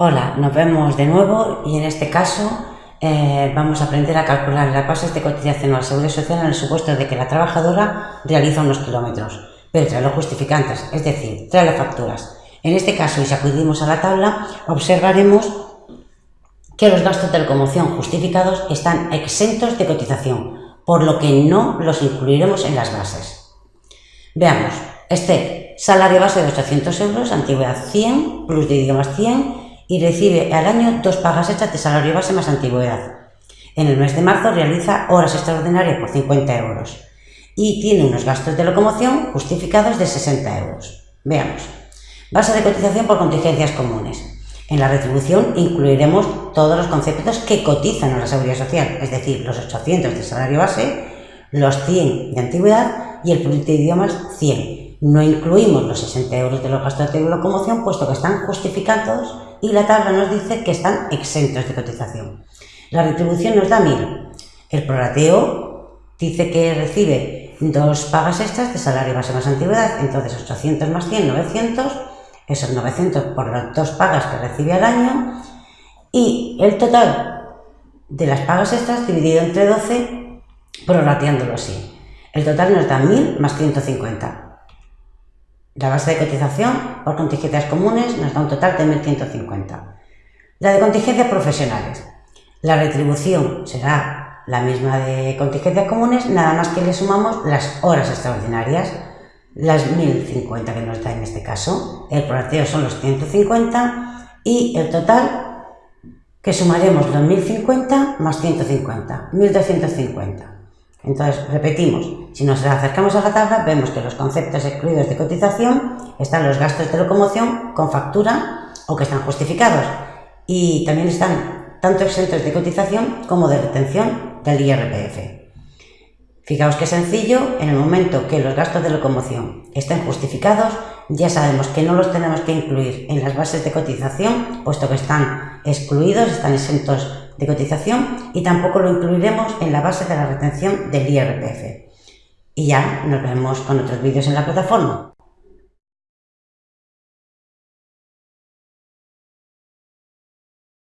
Hola, nos vemos de nuevo y en este caso eh, vamos a aprender a calcular las bases de cotización a la Seguridad Social en el supuesto de que la trabajadora realiza unos kilómetros, pero trae los justificantes, es decir, trae las facturas. En este caso, y si acudimos a la tabla, observaremos que los gastos de locomoción justificados están exentos de cotización, por lo que no los incluiremos en las bases. Veamos, este salario base de 800 euros, antigüedad 100, plus de idiomas 100, y recibe al año dos pagas hechas de salario base más antigüedad. En el mes de marzo realiza horas extraordinarias por 50 euros y tiene unos gastos de locomoción justificados de 60 euros. Veamos. Base de cotización por contingencias comunes. En la retribución incluiremos todos los conceptos que cotizan a la seguridad social, es decir, los 800 de salario base, los 100 de antigüedad y el producto de idiomas 100. No incluimos los 60 euros de los gastos de locomoción, puesto que están justificados y la tabla nos dice que están exentos de cotización. La retribución nos da 1000. El prorateo dice que recibe dos pagas extras de salario base más antigüedad, entonces 800 más 100, 900, esos 900 por las dos pagas que recibe al año, y el total de las pagas extras dividido entre 12, prorrateándolo así. El total nos da 1000 más 150. La base de cotización por contingencias comunes nos da un total de 1.150. La de contingencias profesionales. La retribución será la misma de contingencias comunes, nada más que le sumamos las horas extraordinarias, las 1.050 que nos da en este caso. El prorateo son los 150 y el total que sumaremos los 1.050 más 150, 1.250. Entonces, repetimos, si nos acercamos a la tabla, vemos que los conceptos excluidos de cotización están los gastos de locomoción con factura o que están justificados y también están tanto exentos de cotización como de retención del IRPF. Fijaos qué sencillo, en el momento que los gastos de locomoción estén justificados, ya sabemos que no los tenemos que incluir en las bases de cotización, puesto que están excluidos, están exentos de cotización y tampoco lo incluiremos en la base de la retención del IRPF. Y ya nos vemos con otros vídeos en la plataforma.